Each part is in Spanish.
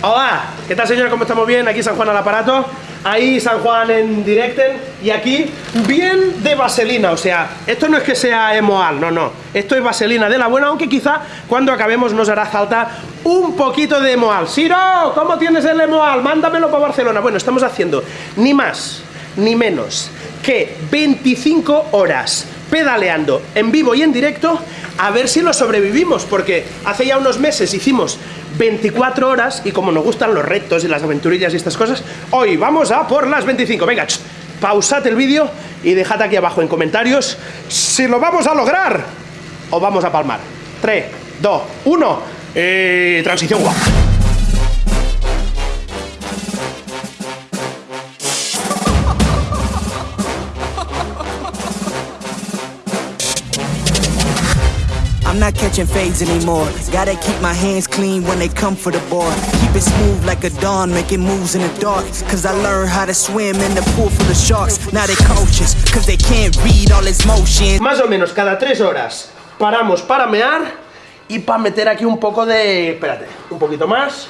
Hola, ¿qué tal señora? ¿Cómo estamos bien? Aquí San Juan al aparato, ahí San Juan en directen y aquí bien de vaselina, o sea, esto no es que sea emoal, no, no, esto es vaselina de la buena, aunque quizá cuando acabemos nos hará falta un poquito de emoal. Siro, ¿cómo tienes el emoal? Mándamelo para Barcelona. Bueno, estamos haciendo ni más ni menos que 25 horas pedaleando en vivo y en directo a ver si lo sobrevivimos, porque hace ya unos meses hicimos 24 horas y como nos gustan los retos y las aventurillas y estas cosas, hoy vamos a por las 25. Venga, pausad el vídeo y dejad aquí abajo en comentarios si lo vamos a lograr o vamos a palmar. 3, 2, 1, eh, transición guapa. Not catching fades anymore. Gotta keep my hands clean when they come for the board. Keep it smooth like a dawn, making moves in the dark. Cause I learned how to swim in the pool full of sharks. Now they coaches, cause they can't read all his motions. Más o menos cada tres horas paramos para mear y para meter aquí un poco de... Espérate, un poquito más.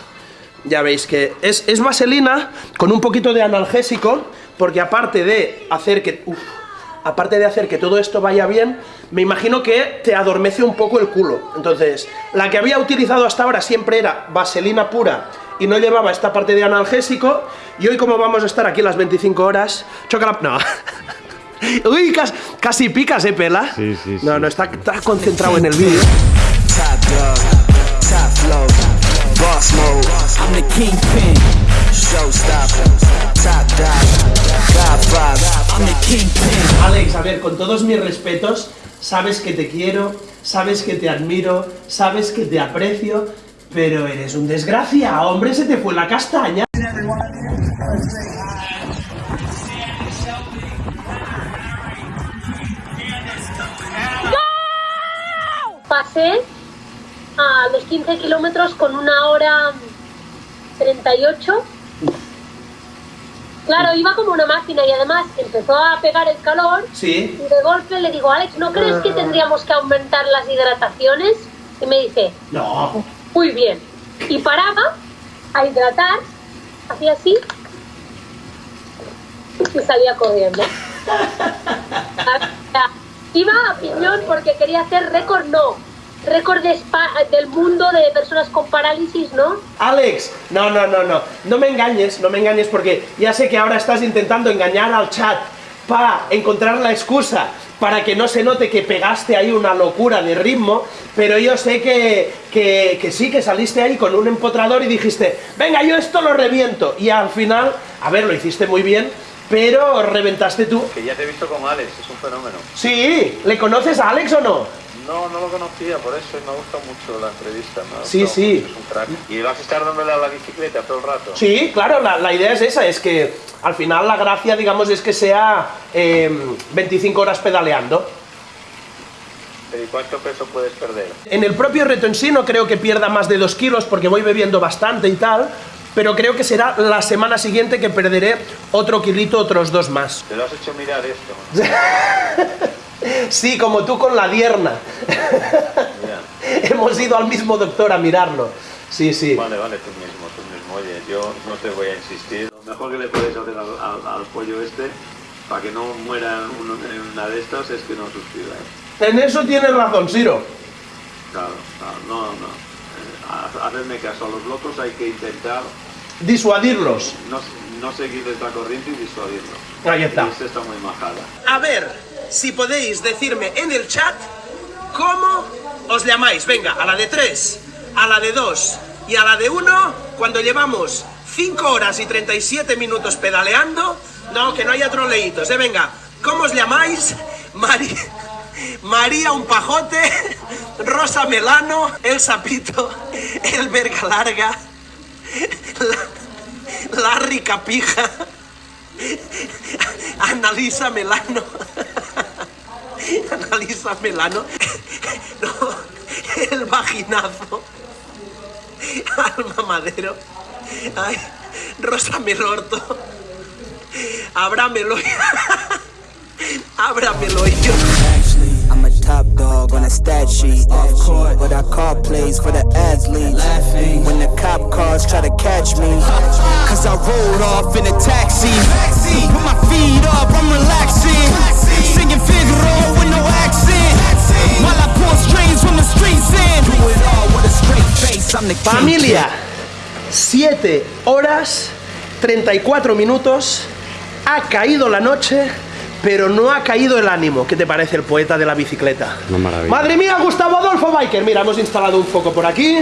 Ya veis que es, es vaselina con un poquito de analgésico, porque aparte de hacer que... Uf, aparte de hacer que todo esto vaya bien, me imagino que te adormece un poco el culo. Entonces, la que había utilizado hasta ahora siempre era vaselina pura y no llevaba esta parte de analgésico, y hoy como vamos a estar aquí las 25 horas, choca No. Uy, casi, casi picas, ¿eh, Pela? Sí, sí, No, no, está, está concentrado en el vídeo. Alex, a ver, con todos mis respetos, sabes que te quiero, sabes que te admiro, sabes que te aprecio, pero eres un desgracia, hombre, se te fue la castaña. Pasé a los 15 kilómetros con una hora 38 Claro, iba como una máquina y además empezó a pegar el calor. Sí. Y de golpe le digo, Alex, ¿no crees que ah. tendríamos que aumentar las hidrataciones? Y me dice, no. Muy bien. Y paraba a hidratar, hacía así y salía corriendo. Iba a piñón porque quería hacer récord, no, récord del mundo de personas con parálisis, ¿no? Alex, no, no, no, no, no me engañes, no me engañes porque ya sé que ahora estás intentando engañar al chat para encontrar la excusa para que no se note que pegaste ahí una locura de ritmo, pero yo sé que, que, que, sí, que saliste ahí con un empotrador y dijiste, venga, yo esto lo reviento, y al final, a ver, lo hiciste muy bien, pero reventaste tú. Que ya te he visto con Alex, es un fenómeno. Sí, ¿le conoces a Alex o no? No, no lo conocía, por eso me gusta mucho la entrevista. sí, sí. Es un crack. ¿Y vas a estar dándole a la bicicleta todo el rato? Sí, claro, la, idea es esa, es que al final la gracia, digamos, es que sea 25 em, horas pedaleando. ¿Y cuánto peso puedes perder? En el propio reto en sí no creo que pierda más de 2 kilos porque voy bebiendo bastante y tal, pero creo que será la semana siguiente que perderé otro kilito, otros dos más. Te lo has hecho mirar esto. Sí, como tú con la dierna. Hemos ido al mismo doctor a mirarlo. Sí, sí. Vale, vale, tú mismo, tú mismo. Oye, yo no te voy a insistir. Lo mejor que le puedes hacer al, pollo este, para que no muera en una de estas, es que no suscriba. En eso tienes razón, Siro. Claro, claro, no, no. Eh, hacerme caso, a los locos hay que intentar... Disuadirlos. No, no seguir esta corriente y disuadirlos. Ahí está. Y está muy majada. A ver, si podéis decirme en el chat cómo os llamáis. Venga, a la de 3, a la de 2 y a la de 1, cuando llevamos 5 horas y 37 minutos pedaleando, no, que no haya troleitos, ¿eh? Venga, ¿cómo os llamáis? Mari... María un pajote, Rosa Melano, El Sapito, El Verga Larga, la, Larry Capija, Analisa Melano. Analisa Melano. No, el vaginazo. Alma Madero. Ay, Rosa Melorto. Ábramelo. Ábramelo yo. I'm a top dog on a stat sheet. Off court, but I call plays for the athletes. When the cop cars try to catch me. Cause I rolled off in a taxi. Put my feet up, I'm relaxing. Singing Figaro with no accent. While I pull strings from the streets and do it all with a straight face. I'm the king. Familia, 7 horas 34 minutos. Ha caído la noche, pero no ha caído el ánimo. ¿Qué te parece el poeta de la bicicleta? Una maravilla. Madre mía, Gustavo Adolfo Biker. Mira, hemos instalado un foco por aquí,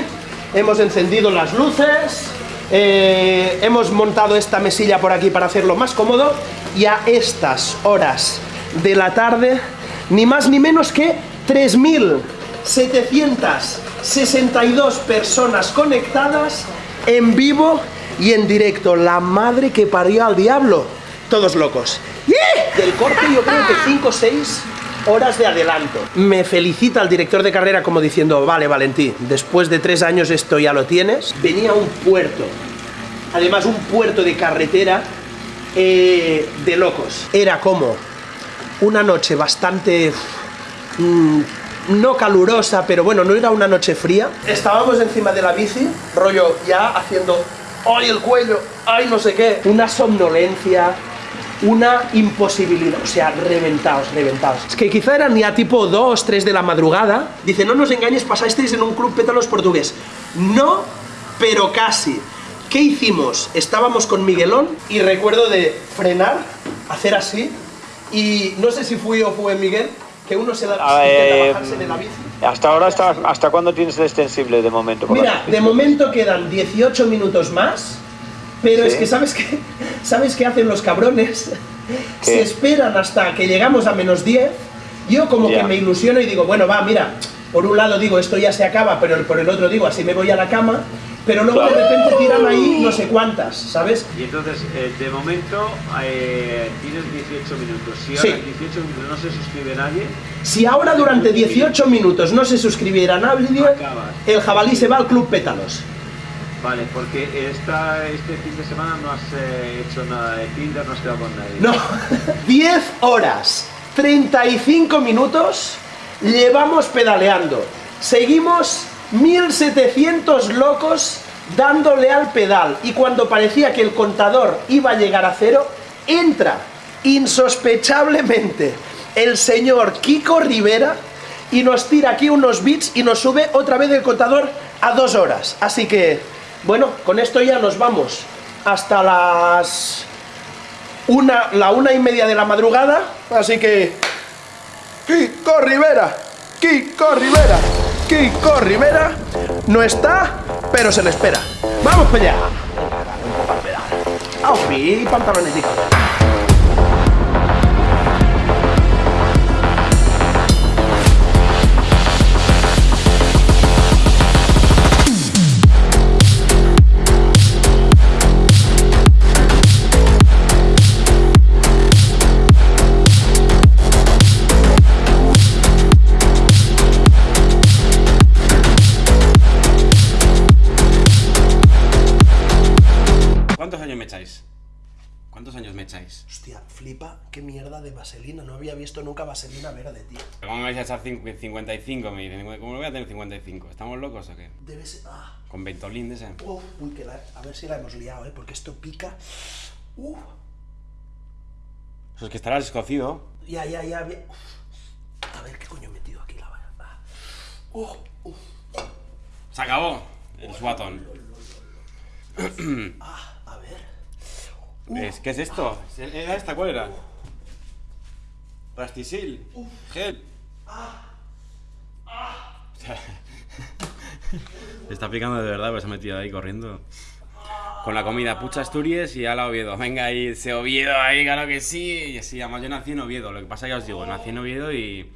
hemos encendido las luces, eh, hemos montado esta mesilla por aquí para hacerlo más cómodo. Y a estas horas de la tarde, ni más ni menos que 3.762 personas conectadas en vivo y en directo. La madre que parió al diablo. Todos locos. Del corte yo creo que 5 o 6 horas de adelanto. Me felicita el director de carrera como diciendo, vale Valentín, después de tres años esto ya lo tienes. Venía un puerto, además un puerto de carretera eh, de locos. Era como una noche bastante... mm, no calurosa, pero bueno, no era una noche fría. Estábamos encima de la bici, rollo ya haciendo, ¡ay el cuello! ¡ay no sé qué! Una somnolencia, una imposibilidad, o sea, reventados, reventados. Es que quizá eran ya tipo 2, 3 de la madrugada. Dice, no nos engañes, pasasteis en un club pétalos portugués. No, pero casi. ¿Qué hicimos? Estábamos con Miguelón y recuerdo de frenar, hacer así, y no sé si fui o fue Miguel, que uno se da intenta eh, bajarse de la bici. Hasta ahora, hasta, ¿hasta cuándo tienes el extensible de momento? Mira, la- de momento quedan 18 minutos más, pero Sí. es que ¿sabes qué? ¿Sabes qué hacen los cabrones? ¿Qué? Se esperan hasta que llegamos a menos 10. Yo como que me ilusiono y digo, bueno, va, mira, por un lado digo, esto ya se acaba, pero por el otro digo, así me voy a la cama, pero luego de repente tiran ahí no sé cuántas, ¿sabes? Y entonces, eh, de momento, eh, tienes 18 minutos. Si Sí. ahora en 18 minutos no se suscribe nadie, Si ahora durante 18 minutos no se suscribiera nadie, Acabas. el jabalí se va al Club Pétalos. vale, porque esta, este fin de semana no has eh, hecho nada de Tinder, no has quedado con nadie. No, 10 horas, 35 minutos llevamos pedaleando. Seguimos 1700 locos dándole al pedal. Y cuando parecía que el contador iba a llegar a cero, entra insospechablemente el señor Kiko Rivera y nos tira aquí unos bits y nos sube otra vez el contador a dos horas. Así que, bueno, con esto ya nos vamos hasta las una, la una y media de la madrugada, así que... Kiko Rivera, Kiko Rivera, Kiko Rivera no está, pero se le espera. ¡Vamos para allá! ¡Aupi! Pantalones, ¿Cuántos flipa, qué mierda de vaselina. No había visto nunca vaselina verde, tío. ¿Cómo me vais a echar cincu- 55? Me dicen, ¿cómo lo voy a tener 55? ¿Estamos locos o qué? Debe ser... Ah, Con Ventolín de ese. uf, uy, que la- a ver si la hemos liado, ¿eh? Porque esto pica. Uf, Eso es que estarás escocido. ya, ya, ya. bien. A ver, ¿qué coño he metido aquí la vara? Ah. Uf, uf. Se acabó el suatón. Ah. Es- ¿Qué es esto? ¿Era esta? ¿Cuál era? Rastisil. Gel. O sea, Se está picando de verdad, pues se ha metido ahí corriendo. Con la comida, pucha Asturias y a la Oviedo. Venga ahí, ese Oviedo ahí, claro que sí. Y sí, además yo nací en Oviedo. Lo que pasa ya os digo, nací en Oviedo y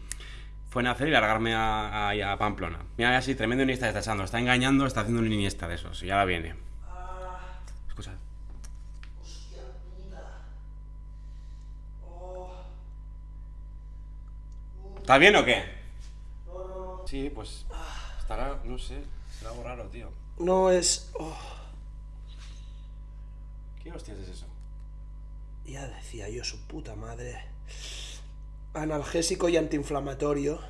fue nacer y largarme a, a- a Pamplona. Mira, así, tremendo Iniesta está echando. Está engañando, está haciendo un Iniesta de esos. Y la viene. ¿Está bien o qué? Sí, pues estará, no sé, será algo raro, tío. No es... oh, ¿Qué hostias es eso? ya decía yo, su puta madre. Analgésico y antiinflamatorio.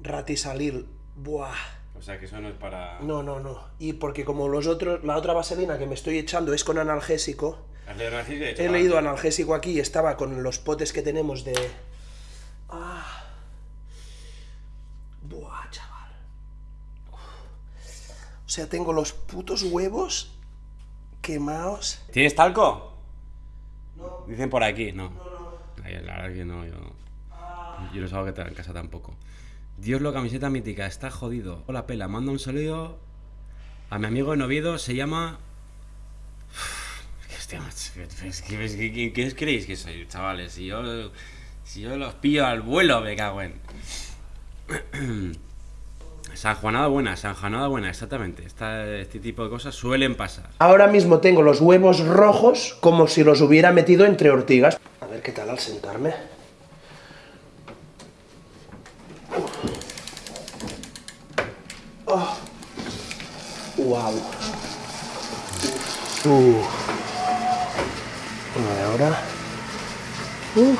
Ratisalil. Buah. O sea que eso no es para. No, no, no. Y porque como los otros, la otra vaselina que me estoy echando es con analgésico, ¿Has leído el ejercicio? he Chaval. leído analgésico aquí y estaba con los potes que tenemos de... Ah. Buah, chaval. O sea, tengo los putos huevos quemados. ¿Tienes talco? No. Dicen por aquí, no. Ay, La verdad que no, yo. Yo no sé que en casa tampoco. Dios lo camiseta mítica, está jodido. Hola pela, manda un saludo a mi amigo en Oviedo, se llama. Hostia, ¿qué- ¿Qué creéis que soy, chavales? Si yo, si yo los pillo al vuelo, me cago en. San Juanada buena, San Juanada buena, exactamente. Este tipo de cosas suelen pasar. Ahora mismo tengo los huevos rojos como si los hubiera metido entre ortigas. A ver qué tal al sentarme. Oh. Wow. Uh. Ahora. Uh.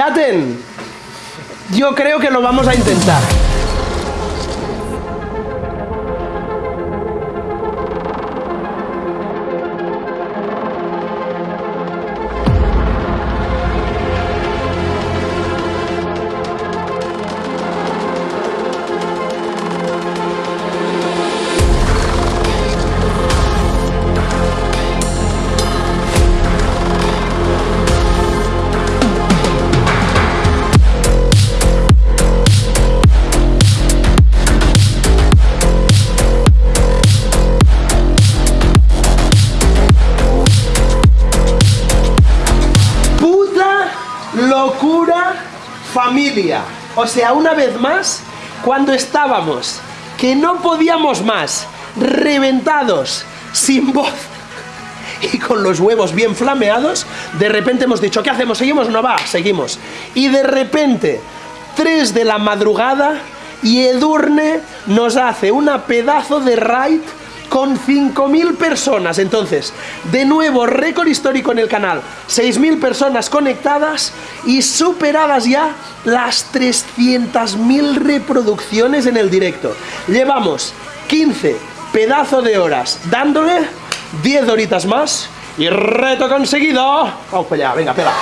Chaten, yo creo que lo vamos a intentar. O sea, una vez más, cuando estábamos, que no podíamos más, reventados, sin voz y con los huevos bien flameados, de repente hemos dicho, ¿qué hacemos? ¿Seguimos? No va, seguimos. Y de repente, 3 de la madrugada, y Edurne nos hace una pedazo de raid con 5.000 personas. Entonces, de nuevo, récord histórico en el canal. 6.000 personas conectadas y superadas ya las 300.000 reproducciones en el directo. Llevamos 15 pedazo de horas dándole 10 horitas más y reto conseguido. Vamos para allá, venga, pela.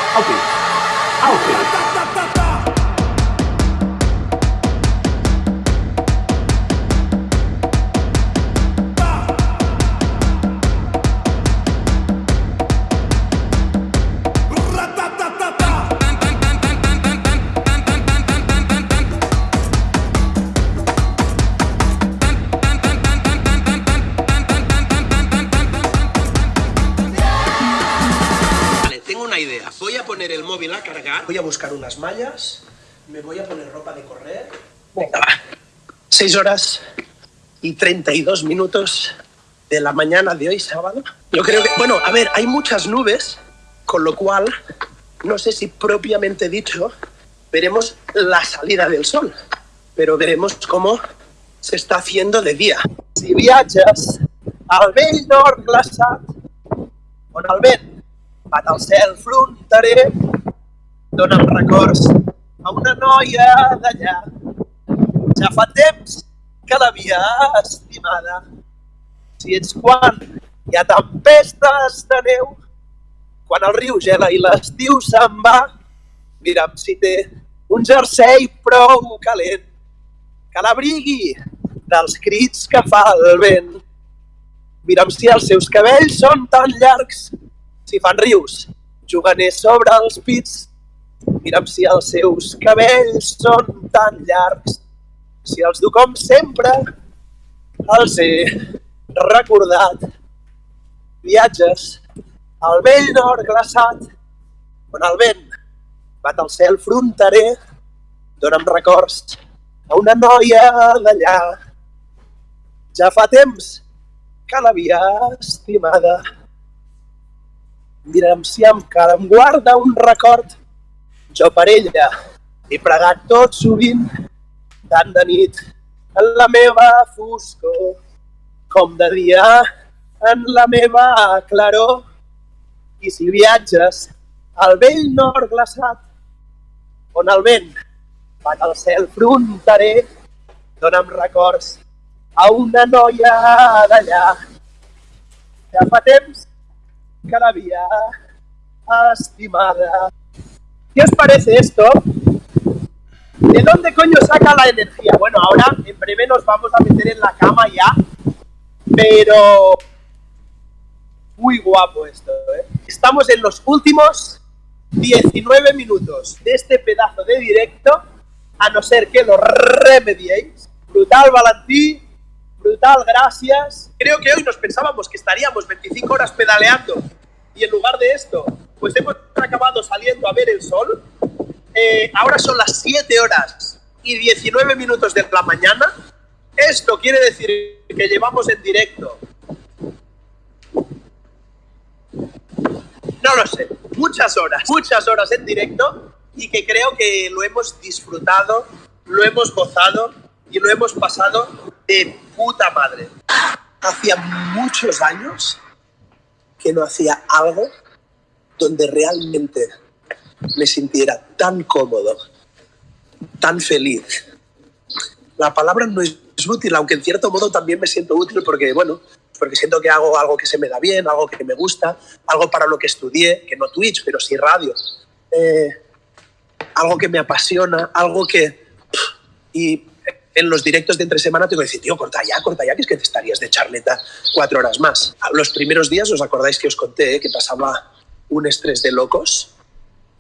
6 horas y 32 minutos de la mañana de hoy, sábado. Yo creo que, bueno, a ver, hay muchas nubes, con lo cual, no sé si propiamente dicho, veremos la salida del sol, pero veremos cómo se está haciendo de día. Si viatges al vell nord glaçat, on el cel records a una noia d'allà. Ja fa temps que l'havia estimada. Si ets quan hi ha tempestes de neu, quan el riu gela i l'estiu se'n va, mira'm si té un jersei prou calent que l'abrigui dels crits que fa el vent. Mira'm si els seus cabells són tan llargs, si fan rius, juganers sobre els pits. Mira'm si els seus cabells són tan llargs, si els du com sempre, els he recordat. Viatges al vell nord glaçat, on el vent bat al cel fronterer, dona'm records a una noia d'allà. Ja fa temps que l'havia estimada. Mira'm si encara em guarda un record. Jo per ella he pregat tot sovint, tant de nit en la meva foscor, com de dia en la meva claror. I si viatges al vell nord glaçat, on el vent fan el cel fronterer, dona'm records a una noia d'allà, que fa temps que l'havia estimada. ¿Qué os parece esto? ¿De dónde coño saca la energía? Bueno, ahora en breve nos vamos a meter en la cama ya, pero muy guapo esto, ¿eh? Estamos en los últimos 19 minutos de este pedazo de directo, a no ser que lo remediéis. Brutal, Valentí, brutal, gracias. Creo que hoy nos pensábamos que estaríamos 25 horas pedaleando y en lugar de esto, pues hemos acabado saliendo a ver el sol. Eh, ahora son las 7 horas y 19 minutos de la mañana. Esto quiere decir que llevamos en directo no lo sé, muchas horas, muchas horas en directo y que creo que lo hemos disfrutado, lo hemos gozado y lo hemos pasado de puta madre. Hacía muchos años que no hacía algo donde realmente me sintiera tan cómodo, tan feliz. La palabra no es útil, aunque en cierto modo también me siento útil porque, bueno, porque siento que hago algo que se me da bien, algo que me gusta, algo para lo que estudié, que no Twitch, pero sí radio. Eh, algo que me apasiona, algo que... Y en los directos de entre semana tengo que decir, tío, corta ya, corta ya, que es que te estarías de charleta cuatro horas más. Los primeros días, ¿os acordáis que os conté eh, que pasaba un estrés de locos?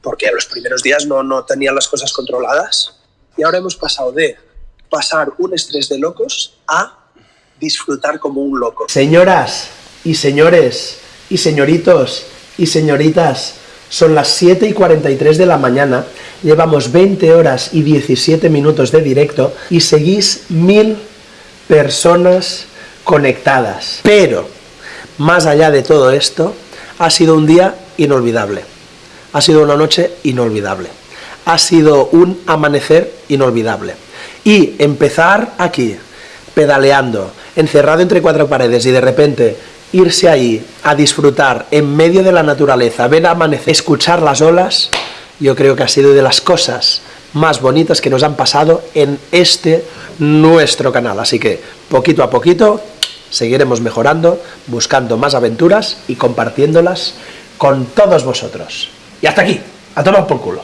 Porque los primeros días no, no tenían las cosas controladas. Y ahora hemos pasado de pasar un estrés de locos a disfrutar como un loco. Señoras y señores y señoritos y señoritas, son las 7 y 43 de la mañana, llevamos 20 horas y 17 minutos de directo y seguís mil personas conectadas. Pero, más allá de todo esto, ha sido un día inolvidable. Ha sido una noche inolvidable. Ha sido un amanecer inolvidable. Y empezar aquí, pedaleando, encerrado entre cuatro paredes y de repente irse ahí a disfrutar en medio de la naturaleza, ver amanecer, escuchar las olas, yo creo que ha sido de las cosas más bonitas que nos han pasado en este nuestro canal. Así que poquito a poquito seguiremos mejorando, buscando más aventuras y compartiéndolas con todos vosotros. Y hasta aquí, a tomar por culo.